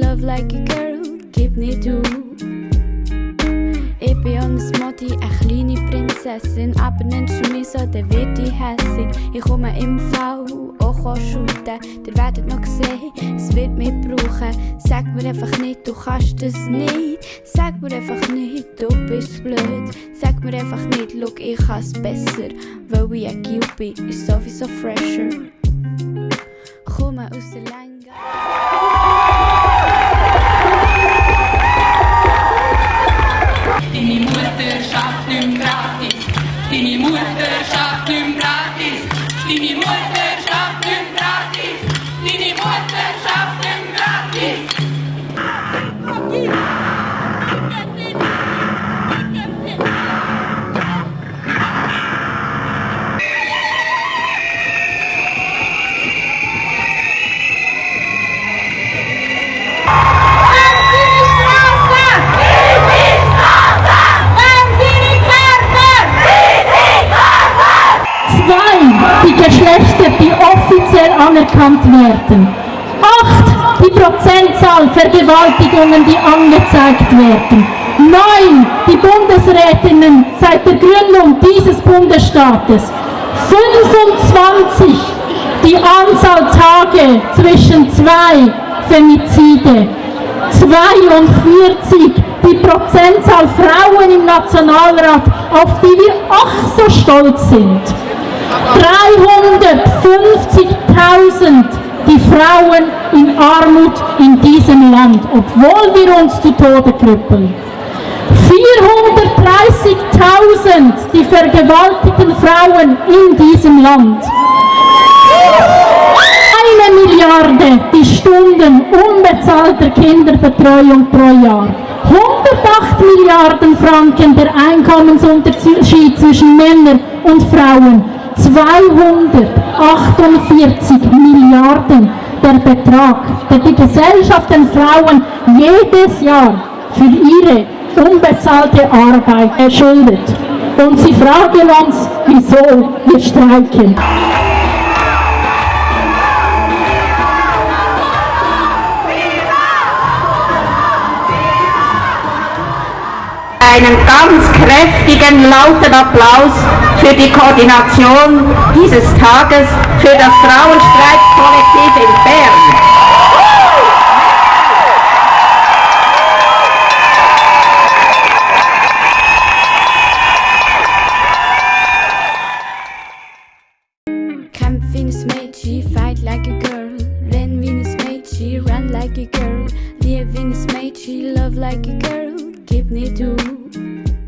love like a girl, gib nicht du. Ich bin ans Modi, eine kleine Prinzessin, aber nennst du mich so, dann wird ich hässig. Ich komme im Fall auch shooten, ihr werdet noch sehen, es wird mich brauchen. Sag mir einfach nicht, du kannst das nicht. Sag mir einfach nicht, du bist blöd. Sag mir einfach nicht, look, ich kann's besser, weil ich ein Cube bin, ist sowieso fresher. Roma Oostelanga. Die Mutterschaft nimmt Kraft, die Mutterschaft nimmt offiziell anerkannt werden. Acht, die Prozentzahl Vergewaltigungen, die angezeigt werden. Neun, die Bundesrätinnen seit der Gründung dieses Bundesstaates. 25, die Anzahl Tage zwischen zwei Femizide. 42, die Prozentzahl Frauen im Nationalrat, auf die wir ach so stolz sind. 350.000 die Frauen in Armut in diesem Land, obwohl wir uns zu Tode krüppeln. 430.000 die vergewaltigten Frauen in diesem Land. Eine Milliarde die Stunden unbezahlter Kinderbetreuung pro Jahr. 108 Milliarden Franken der Einkommensunterschied zwischen Männern und Frauen. 248 Milliarden der Betrag, der die Gesellschaft den Frauen jedes Jahr für ihre unbezahlte Arbeit schuldet. Und sie fragen uns, wieso wir streiken. Einen ganz kräftigen, lauten Applaus für die Koordination dieses Tages für das Frauenstreitkollektiv in Bern. Wie ein Mädchen, fight like a girl. Wie ein Mädchen, run like a girl. Lieb wie ein Mädchen, love like a girl. keep me too.